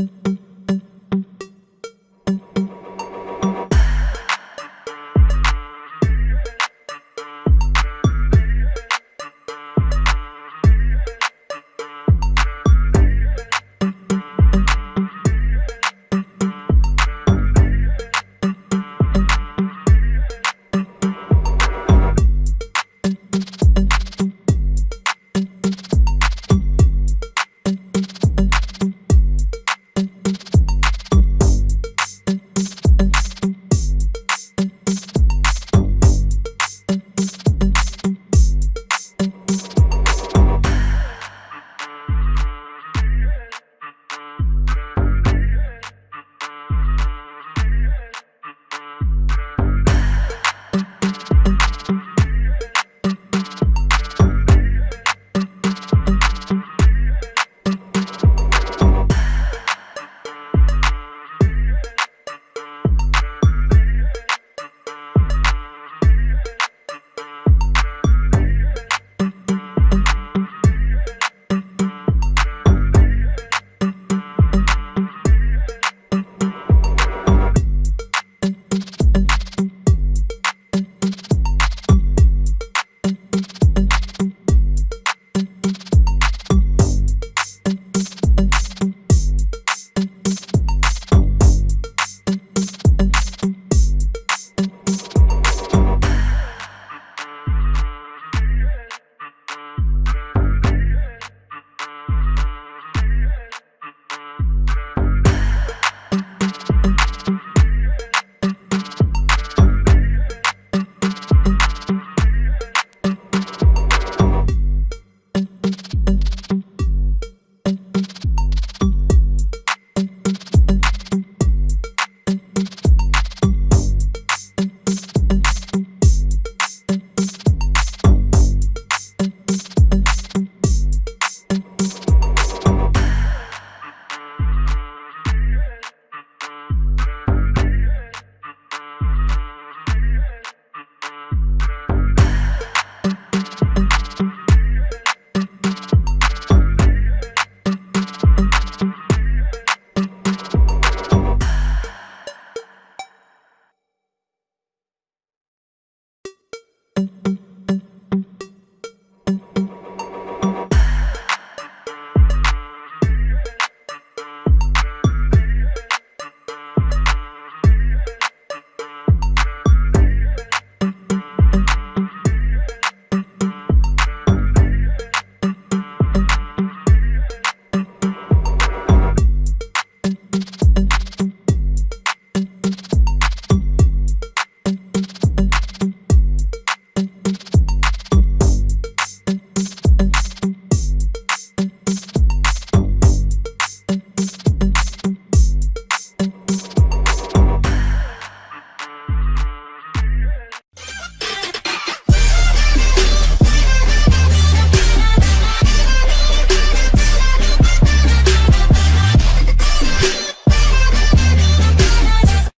ہوں